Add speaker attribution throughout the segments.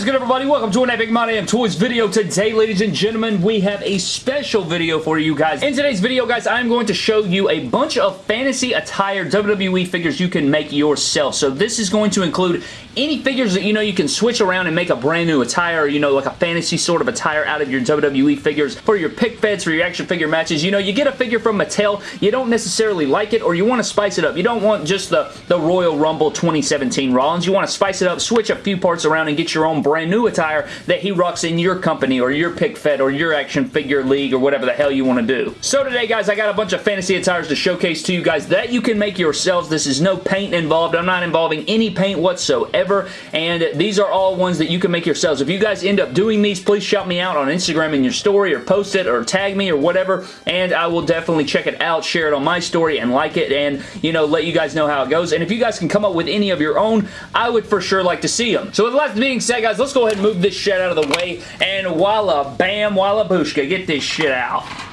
Speaker 1: is good, everybody? Welcome to an Epic My Damn Toys video. Today, ladies and gentlemen, we have a special video for you guys. In today's video, guys, I'm going to show you a bunch of fantasy attire WWE figures you can make yourself. So this is going to include any figures that you know you can switch around and make a brand new attire, you know, like a fantasy sort of attire out of your WWE figures for your pick feds, for your action figure matches. You know, you get a figure from Mattel, you don't necessarily like it, or you want to spice it up. You don't want just the, the Royal Rumble 2017 Rollins. You want to spice it up, switch a few parts around, and get your own brand new attire that he rocks in your company, or your pick fed, or your action figure league, or whatever the hell you want to do. So today, guys, I got a bunch of fantasy attires to showcase to you guys that you can make yourselves. This is no paint involved. I'm not involving any paint whatsoever, and these are all ones that you can make yourselves. If you guys end up doing these, please shout me out on Instagram in your story, or post it, or tag me, or whatever, and I will definitely check it out, share it on my story, and like it, and, you know, let you guys know how it goes. And if you guys can come up with any of your own, I would for sure like to see them. So with that being said, guys, let's go ahead and move this shit out of the way, and walla bam, walla booshka, get this shit out.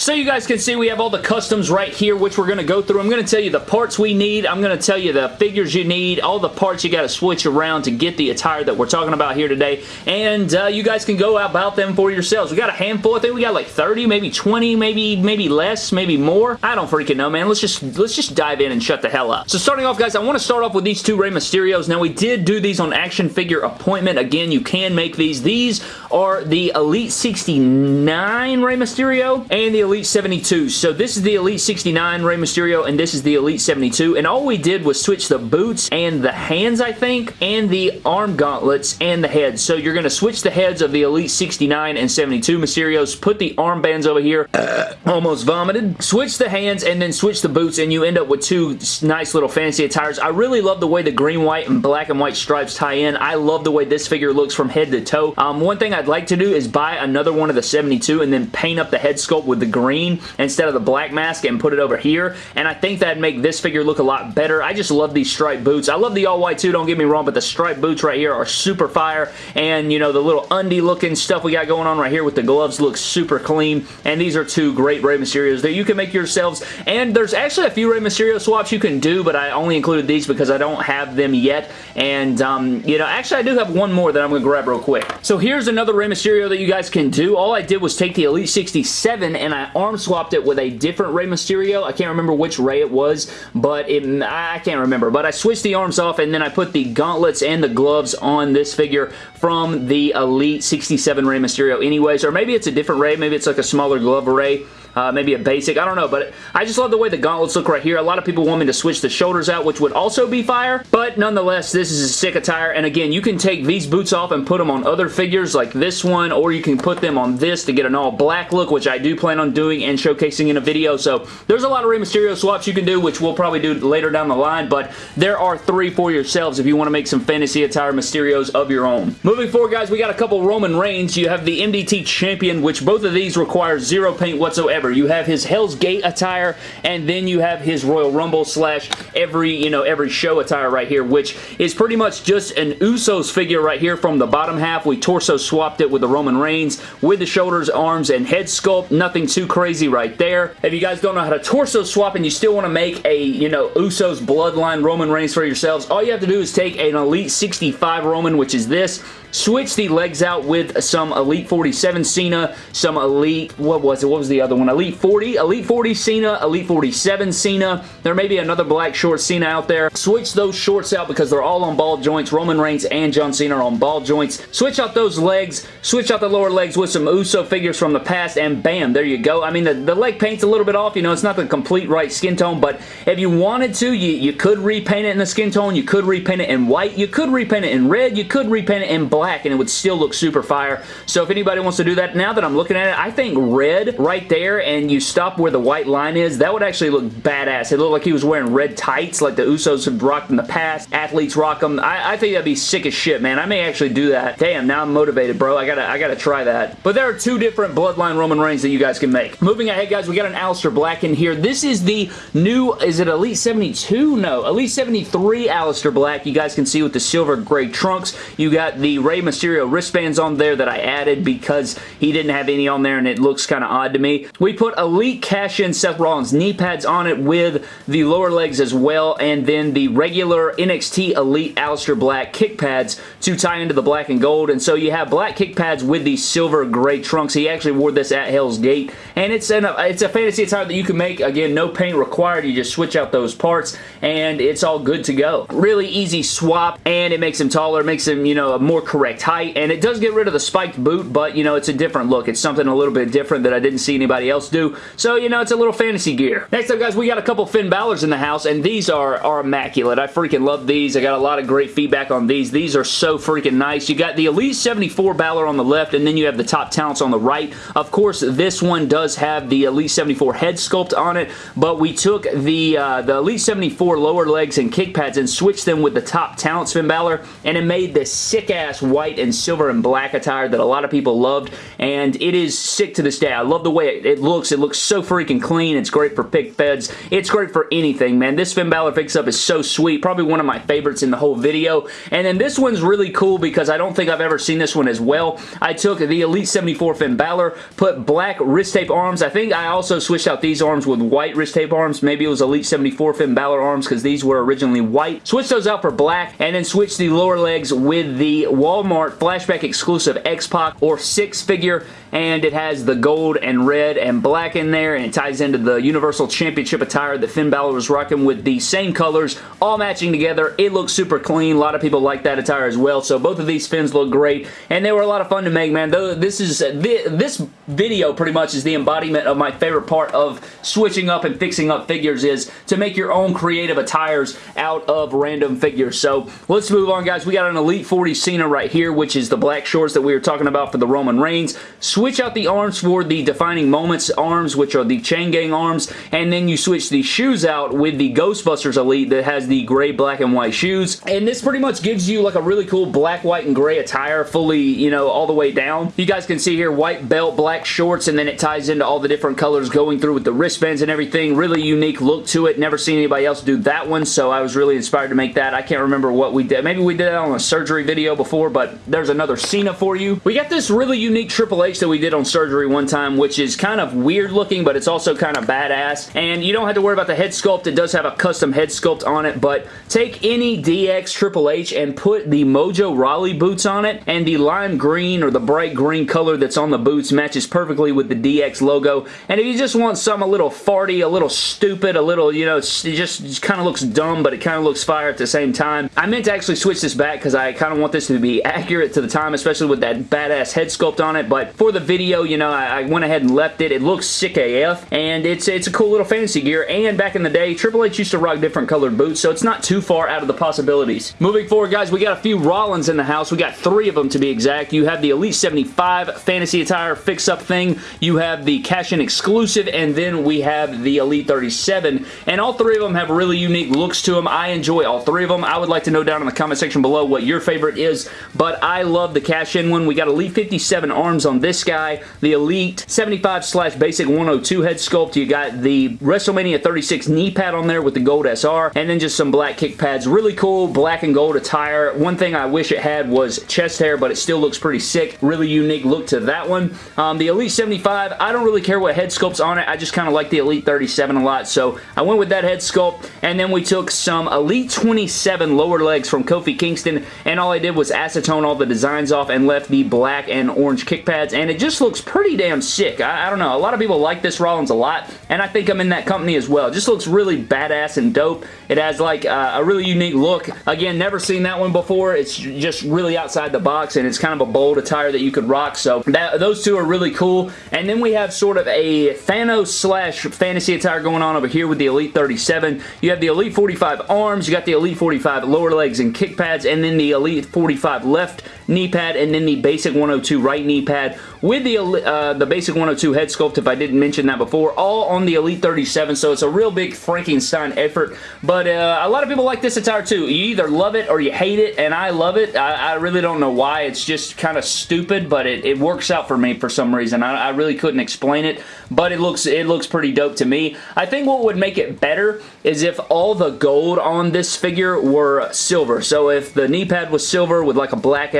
Speaker 1: So you guys can see we have all the customs right here, which we're going to go through. I'm going to tell you the parts we need. I'm going to tell you the figures you need, all the parts you got to switch around to get the attire that we're talking about here today. And uh, you guys can go about them for yourselves. We got a handful. I think we got like 30, maybe 20, maybe maybe less, maybe more. I don't freaking know, man. Let's just let's just dive in and shut the hell up. So starting off, guys, I want to start off with these two Rey Mysterios. Now, we did do these on action figure appointment. Again, you can make these. These are the Elite 69 Rey Mysterio and the Elite 72. So this is the Elite 69 Rey Mysterio and this is the Elite 72 and all we did was switch the boots and the hands I think and the arm gauntlets and the heads. So you're going to switch the heads of the Elite 69 and 72 Mysterios, put the armbands over here, almost vomited, switch the hands and then switch the boots and you end up with two nice little fancy attires. I really love the way the green, white, and black and white stripes tie in. I love the way this figure looks from head to toe. Um, one thing I'd like to do is buy another one of the 72 and then paint up the head sculpt with the green instead of the black mask and put it over here. And I think that'd make this figure look a lot better. I just love these striped boots. I love the all white too, don't get me wrong, but the striped boots right here are super fire. And, you know, the little undie looking stuff we got going on right here with the gloves looks super clean. And these are two great Rey Mysterios that you can make yourselves. And there's actually a few Rey Mysterio swaps you can do, but I only included these because I don't have them yet. And, um, you know, actually I do have one more that I'm going to grab real quick. So here's another Rey Mysterio that you guys can do. All I did was take the Elite 67 and I arm swapped it with a different Rey Mysterio. I can't remember which Rey it was, but it, I can't remember. But I switched the arms off and then I put the gauntlets and the gloves on this figure from the Elite 67 Rey Mysterio anyways. Or maybe it's a different Rey. Maybe it's like a smaller glove array uh, maybe a basic. I don't know, but I just love the way the gauntlets look right here. A lot of people want me to switch the shoulders out, which would also be fire, but nonetheless, this is a sick attire, and again, you can take these boots off and put them on other figures like this one, or you can put them on this to get an all black look, which I do plan on doing and showcasing in a video, so there's a lot of Rey Mysterio swaps you can do, which we'll probably do later down the line, but there are three for yourselves if you want to make some fantasy attire Mysterios of your own. Moving forward, guys, we got a couple Roman Reigns. You have the MDT Champion, which both of these require zero paint whatsoever. You have his Hell's Gate attire, and then you have his Royal Rumble slash every, you know, every show attire right here, which is pretty much just an Usos figure right here from the bottom half. We torso swapped it with the Roman Reigns with the shoulders, arms, and head sculpt. Nothing too crazy right there. If you guys don't know how to torso swap and you still want to make a, you know, Usos Bloodline Roman Reigns for yourselves, all you have to do is take an Elite 65 Roman, which is this, switch the legs out with some Elite 47 Cena, some Elite, what was it? What was the other one? Elite 40, Elite 40 Cena, Elite 47 Cena. There may be another black short Cena out there. Switch those shorts out because they're all on ball joints. Roman Reigns and John Cena are on ball joints. Switch out those legs. Switch out the lower legs with some Uso figures from the past and bam, there you go. I mean, the, the leg paint's a little bit off. You know, it's not the complete right skin tone, but if you wanted to, you, you could repaint it in the skin tone. You could repaint it in white. You could repaint it in red. You could repaint it in black black and it would still look super fire. So if anybody wants to do that, now that I'm looking at it, I think red right there and you stop where the white line is, that would actually look badass. It looked like he was wearing red tights like the Usos have rocked in the past. Athletes rock them. I, I think that'd be sick as shit, man. I may actually do that. Damn, now I'm motivated, bro. I gotta, I gotta try that. But there are two different Bloodline Roman Reigns that you guys can make. Moving ahead, guys, we got an Aleister Black in here. This is the new, is it Elite 72? No, Elite 73 Aleister Black. You guys can see with the silver gray trunks. You got the Rey Mysterio wristbands on there that I added because he didn't have any on there and it looks kind of odd to me. We put Elite Cash-In Seth Rollins knee pads on it with the lower legs as well and then the regular NXT Elite Aleister Black kick pads to tie into the black and gold and so you have black kick pads with the silver gray trunks. He actually wore this at Hell's Gate and it's, an, it's a fantasy attire that you can make. Again, no paint required. You just switch out those parts and it's all good to go. Really easy swap and it makes him taller, makes him, you know, a more correct height and it does get rid of the spiked boot but, you know, it's a different look. It's something a little bit different that I didn't see anybody else do. So, you know, it's a little fantasy gear. Next up, guys, we got a couple Finn Balor's in the house and these are, are immaculate. I freaking love these. I got a lot of great feedback on these. These are so freaking nice. You got the Elite 74 Balor on the left and then you have the top talents on the right. Of course, this one does have the Elite 74 head sculpt on it, but we took the, uh, the Elite 74 lower legs and kick pads and switched them with the top talents Finn Balor, and it made this sick-ass white and silver and black attire that a lot of people loved, and it is sick to this day. I love the way it, it looks. It looks so freaking clean. It's great for pick feds. It's great for anything, man. This Finn Balor fix-up is so sweet. Probably one of my favorites in the whole video, and then this one's really cool because I don't think I've ever seen this one as well. I took the Elite 74 Finn Balor, put black wrist tape arms. I think I also switched out these arms with white wrist tape arms. Maybe it was Elite 74 Finn Balor arms because these were originally white. Switch those out for black and then switch the lower legs with the Walmart flashback exclusive X-Pac or Syxx figure and it has the gold and red and black in there and it ties into the Universal Championship attire that Finn Balor was rocking with the same colors all matching together. It looks super clean. A lot of people like that attire as well so both of these fins look great and they were a lot of fun to make man. This is this video pretty much is the embodiment of my favorite part of switching up and fixing up figures is to make your own creative attires out of random figures. So let's move on guys. We got an Elite 40 Cena right here which is the black shorts that we were talking about for the Roman Reigns. Switch out the arms for the Defining Moments arms, which are the Chain Gang arms, and then you switch the shoes out with the Ghostbusters Elite that has the gray, black, and white shoes. And this pretty much gives you like a really cool black, white, and gray attire fully, you know, all the way down. You guys can see here white belt, black shorts, and then it ties into all the different colors going through with the wristbands and everything. Really unique look to it. Never seen anybody else do that one, so I was really inspired to make that. I can't remember what we did. Maybe we did that on a surgery video before, but there's another Cena for you. We got this really unique Triple H that we did on surgery one time, which is kind of weird looking, but it's also kind of badass. And you don't have to worry about the head sculpt. It does have a custom head sculpt on it, but take any DX Triple H and put the Mojo Rawley boots on it, and the lime green or the bright green color that's on the boots matches perfectly with the DX logo. And if you just want some a little farty, a little stupid, a little, you know, it just, just kind of looks dumb, but it kind of looks fire at the same time. I meant to actually switch this back because I kind of want this to be accurate to the time, especially with that badass head sculpt on it, but for the video, you know, I, I, went ahead and left it. It looks sick AF, and it's, it's a cool little fantasy gear, and back in the day, Triple H used to rock different colored boots, so it's not too far out of the possibilities. Moving forward, guys, we got a few Rollins in the house. We got three of them, to be exact. You have the Elite 75 Fantasy Attire fix-up thing. You have the cash-in exclusive, and then we have the Elite 37, and all three of them have really unique looks to them. I enjoy all three of them. I would like to know down in the comment section below what your favorite is, but I love the cash-in one. We got Elite 57 arms on this guy, the Elite 75 slash basic 102 head sculpt. You got the WrestleMania 36 knee pad on there with the gold SR and then just some black kick pads. Really cool black and gold attire. One thing I wish it had was chest hair, but it still looks pretty sick. Really unique look to that one. Um, the Elite 75, I don't really care what head sculpt's on it. I just kind of like the Elite 37 a lot, so I went with that head sculpt, and then we took some Elite 27 lower legs from Kofi Kingston, and all I did was acetone all the designs off and left the black and orange kick pads, and it just looks pretty damn sick. I, I, don't know. A lot of people like this Rollins a lot, and I think I'm in that company as well. It just looks really badass and dope. It has like uh, a really unique look. Again, never seen that one before. It's just really outside the box, and it's kind of a bold attire that you could rock, so that, those two are really cool. And then we have sort of a Thanos slash fantasy attire going on over here with the Elite 37. You have the Elite 45 arms, you got the Elite 45 lower legs and kick pads, and then the Elite 45 left knee pad and then the basic 102 right knee pad with the, uh, the basic 102 head sculpt, if I didn't mention that before, all on the Elite 37, so it's a real big Frankenstein effort, but uh, a lot of people like this attire too. You either love it or you hate it, and I love it. I, I really don't know why. It's just kind of stupid, but it, it, works out for me for some reason. I, I really couldn't explain it, but it looks, it looks pretty dope to me. I think what would make it better is if all the gold on this figure were silver. So if the knee pad was silver with like a black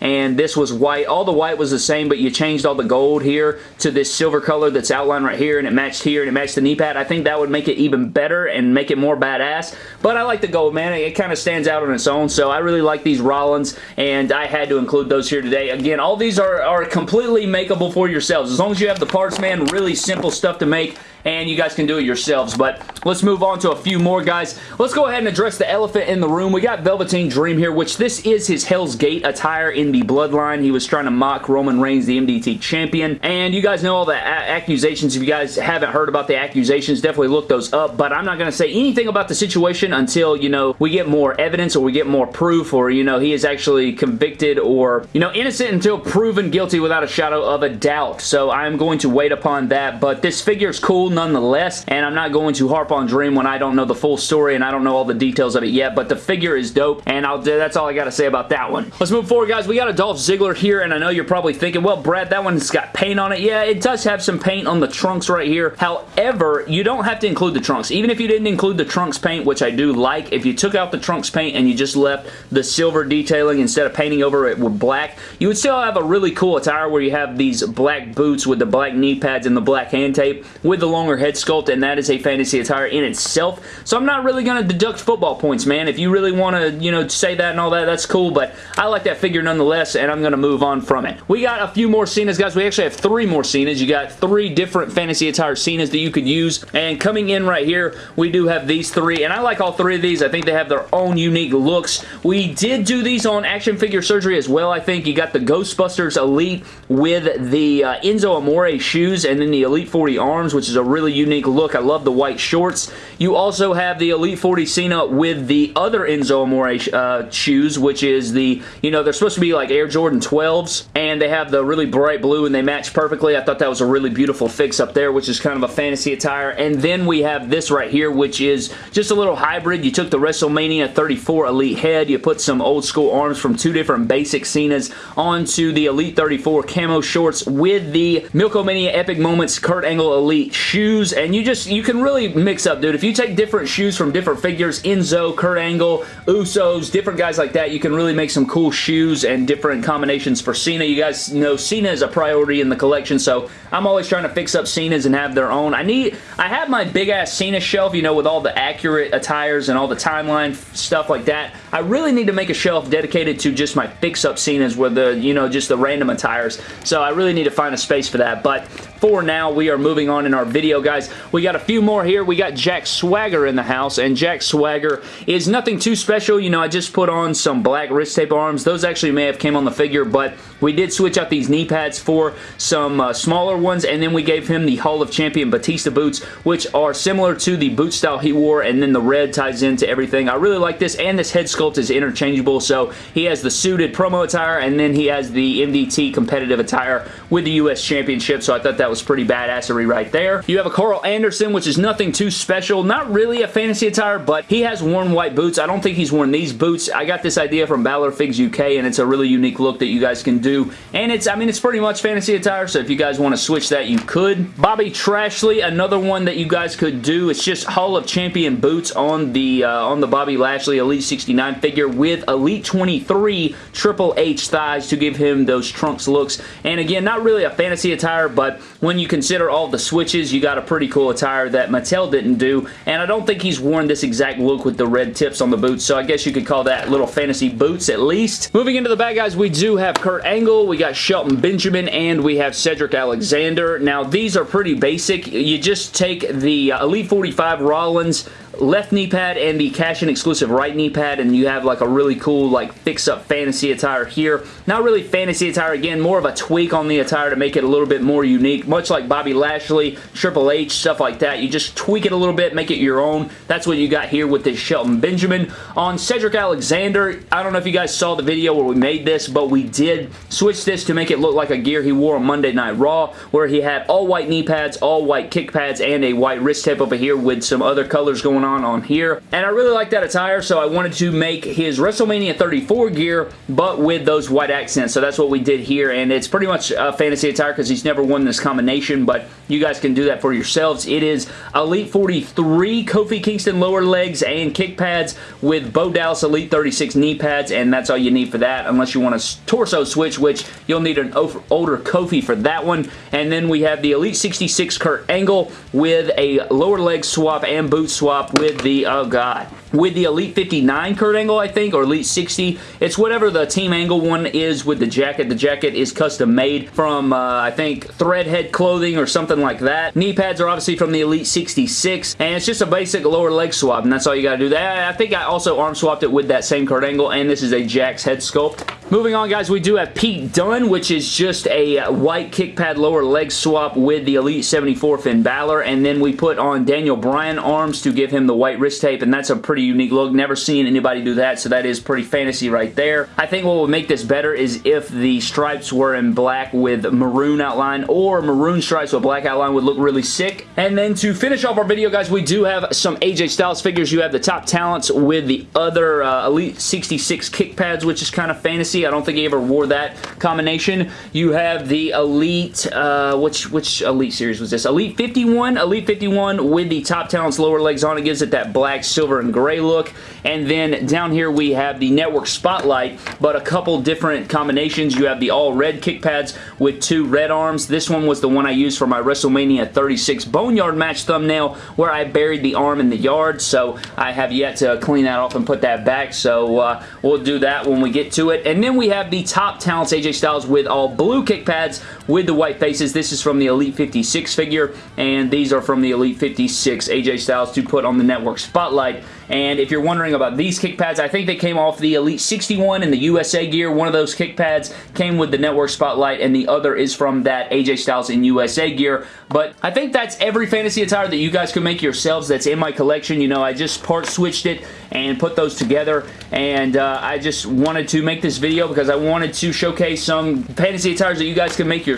Speaker 1: And this was white, all the white was the same but you changed all the gold here to this silver color that's outlined right here, and it matched here, and it matched the knee pad. I think that would make it even better and make it more badass, but I like the gold, man. It, it kind of stands out on its own, so I really like these Rollins, and I had to include those here today. Again, all these are, are completely makeable for yourselves. As long as you have the parts, man, really simple stuff to make and you guys can do it yourselves. But let's move on to a few more, guys. Let's go ahead and address the elephant in the room. We got Velveteen Dream here, which this is his Hell's Gate attire in the Bloodline. He was trying to mock Roman Reigns, the MDT champion. And you guys know all the accusations. If you guys haven't heard about the accusations, definitely look those up. But I'm not going to say anything about the situation until, you know, we get more evidence or we get more proof or, you know, he is actually convicted or, you know, innocent until proven guilty without a shadow of a doubt. So I'm going to wait upon that. But this figure is cool nonetheless, and I'm not going to harp on Dream when I don't know the full story and I don't know all the details of it yet, but the figure is dope, and I'll, that's all I got to say about that one. Let's move forward, guys. We got a Dolph Ziggler here, and I know you're probably thinking, well, Brad, that one's got paint on it. Yeah, it does have some paint on the trunks right here. However, you don't have to include the trunks. Even if you didn't include the trunks paint, which I do like, if you took out the trunks paint and you just left the silver detailing instead of painting over it with black, you would still have a really cool attire where you have these black boots with the black knee pads and the black hand tape with the longer head sculpt, and that is a fantasy attire in itself. So I'm not really going to deduct football points, man. If you really want to, you know, say that and all that, that's cool, but I like that figure nonetheless, and I'm going to move on from it. We got a few more Cenas, guys. We actually have three more Cenas. You got three different fantasy attire Cenas that you could use, and coming in right here, we do have these three, and I like all three of these. I think they have their own unique looks. We did do these on Action Figure Surgery as well, I think. You got the Ghostbusters Elite with the uh, Enzo Amore shoes, and then the Elite 40 arms, which is a really unique look. I love the white shorts. You also have the Elite 40 Cena with the other Enzo Amore uh, shoes, which is the, you know, they're supposed to be like Air Jordan 12s, and they have the really bright blue, and they match perfectly. I thought that was a really beautiful fix up there, which is kind of a fantasy attire. And then we have this right here, which is just a little hybrid. You took the WrestleMania 34 Elite head, you put some old school arms from two different basic Cenas onto the Elite 34 camo shorts with the Milk-O-Mania Epic Moments Kurt Angle Elite shoes, and you just, you can really mix up, dude. If you take different shoes from different figures, Enzo, Kurt Angle, Usos, different guys like that, you can really make some cool shoes and different combinations for Cena. You guys know Cena is a priority in the collection, so I'm always trying to fix up Cenas and have their own. I need, I have my big-ass Cena shelf, you know, with all the accurate attires and all the timeline stuff like that. I really need to make a shelf dedicated to just my fix-up Cenas with the, you know, just the random attires. So I really need to find a space for that, but for now, we are moving on in our video, guys. We got a few more here. We got Jack Swagger in the house, and Jack Swagger is nothing too special. You know, I just put on some black wrist tape arms. Those actually may have came on the figure, but we did switch out these knee pads for some uh, smaller ones, and then we gave him the Hall of Champion Batista boots, which are similar to the boot style he wore, and then the red ties into everything. I really like this, and this head sculpt is interchangeable, so he has the suited promo attire, and then he has the MDT competitive attire with the U.S. Championship, so I thought that was pretty badassery right there. You have a Karl Anderson, which is nothing too special. Not really a fantasy attire, but he has worn white boots. I don't think he's worn these boots. I got this idea from Balor Figs UK, and it's a really unique look that you guys can do. And it's, I mean, it's pretty much fantasy attire, so if you guys want to switch that, you could. Bobby Trashley, another one that you guys could do. It's just Hall of Champion boots on the uh, on the Bobby Lashley Elite 69 figure with Elite 23 Triple H thighs to give him those trunks looks. And again, not really a fantasy attire, but when you consider all the switches, you got a pretty cool attire that Mattel didn't do, and I don't think he's worn this exact look with the red tips on the boots, so I guess you could call that little fantasy boots at least. Moving into the bad guys, we do have Kurt Angle, we got Shelton Benjamin, and we have Cedric Alexander. Now, these are pretty basic. You just take the uh, Elite 45 Rollins left knee pad and the cash-in exclusive right knee pad, and you have like a really cool like fix-up fantasy attire here. Not really fantasy attire, again, more of a tweak on the attire to make it a little bit more unique, much like Bobby Lashley, Triple H, stuff like that. You just tweak it a little bit, make it your own. That's what you got here with this Shelton Benjamin. On Cedric Alexander, I don't know if you guys saw the video where we made this, but we did switch this to make it look like a gear he wore on Monday Night Raw, where he had all white knee pads, all white kick pads, and a white wrist tape over here with some other colors going on on here. And I really like that attire, so I wanted to make his WrestleMania 34 gear, but with those white accents. So that's what we did here, and it's pretty much a fantasy attire because he's never won this combination, but you guys can do that for yourselves. It is Elite 43 Kofi Kingston lower legs and kick pads with Bo Dallas Elite 36 knee pads, and that's all you need for that, unless you want a torso switch, which you'll need an older Kofi for that one. And then we have the Elite 66 Kurt Angle with a lower leg swap and boot swap with the, oh god, with the Elite 59 Kurt Angle, I think, or Elite 60. It's whatever the Team Angle one is with the jacket. The jacket is custom made from, uh, I think, Threadhead clothing or something like that. Knee pads are obviously from the Elite 66, and it's just a basic lower leg swap, and that's all you gotta do. That I think I also arm swapped it with that same Kurt Angle, and this is a Jakks head sculpt. Moving on, guys, we do have Pete Dunne, which is just a white kick pad lower leg swap with the Elite 74 Finn Balor, and then we put on Daniel Bryan arms to give him the white wrist tape, and that's a pretty unique look. Never seen anybody do that, so that is pretty fantasy right there. I think what would make this better is if the stripes were in black with maroon outline, or maroon stripes with black outline would look really sick. And then to finish off our video, guys, we do have some AJ Styles figures. You have the top talents with the other uh, Elite 66 kick pads, which is kind of fantasy I don't think he ever wore that combination. You have the Elite, uh, which, which Elite series was this? Elite 51, Elite 51 with the Top Talents lower legs on. It gives it that black, silver, and gray look. And then down here we have the Network Spotlight, but a couple different combinations. You have the all red kick pads with two red arms. This one was the one I used for my WrestleMania 36 Boneyard match thumbnail where I buried the arm in the yard, so I have yet to clean that off and put that back, so uh, we'll do that when we get to it. And then then we have the top talents AJ Styles with all blue kick pads with the white faces. This is from the Elite 56 figure, and these are from the Elite 56 AJ Styles to put on the network spotlight. And if you're wondering about these kick pads, I think they came off the Elite 61 in the USA gear. One of those kick pads came with the network spotlight, and the other is from that AJ Styles in USA gear. But I think that's every fantasy attire that you guys can make yourselves that's in my collection. You know, I just part switched it and put those together, and uh, I just wanted to make this video because I wanted to showcase some fantasy attires that you guys can make yourselves,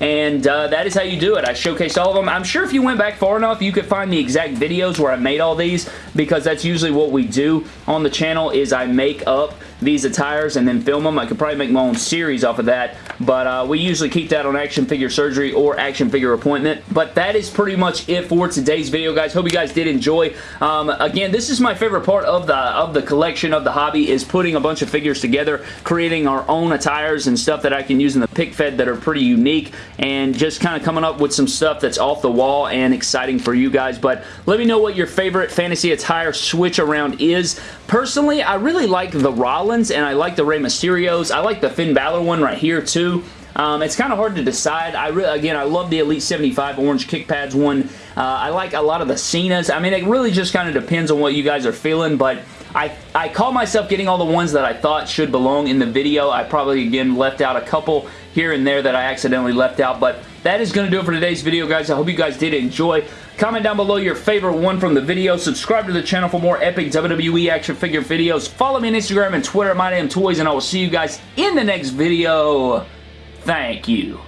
Speaker 1: and uh, that is how you do it. I showcased all of them. I'm sure if you went back far enough, you could find the exact videos where I made all these because that's usually what we do on the channel is I make up these attires and then film them. I could probably make my own series off of that, but uh, we usually keep that on Action Figure Surgery or Action Figure Appointment. But that is pretty much it for today's video, guys. Hope you guys did enjoy. Um, again, this is my favorite part of the of the collection of the hobby is putting a bunch of figures together, creating our own attires and stuff that I can use in the pick fed that are pretty unique, and just kind of coming up with some stuff that's off the wall and exciting for you guys. But let me know what your favorite fantasy attire switch around is. Personally, I really like the And I like the Rey Mysterios. I like the Finn Balor one right here too. Um, it's kind of hard to decide. I again, I love the Elite 75 orange kick pads one. Uh, I like a lot of the Cenas. I mean, it really just kind of depends on what you guys are feeling, but I, I call myself getting all the ones that I thought should belong in the video. I probably, again, left out a couple here and there that I accidentally left out, but that is going to do it for today's video, guys. I hope you guys did enjoy. Comment down below your favorite one from the video. Subscribe to the channel for more epic WWE action figure videos. Follow me on Instagram and Twitter at MyDamnToys, and I will see you guys in the next video. Thank you.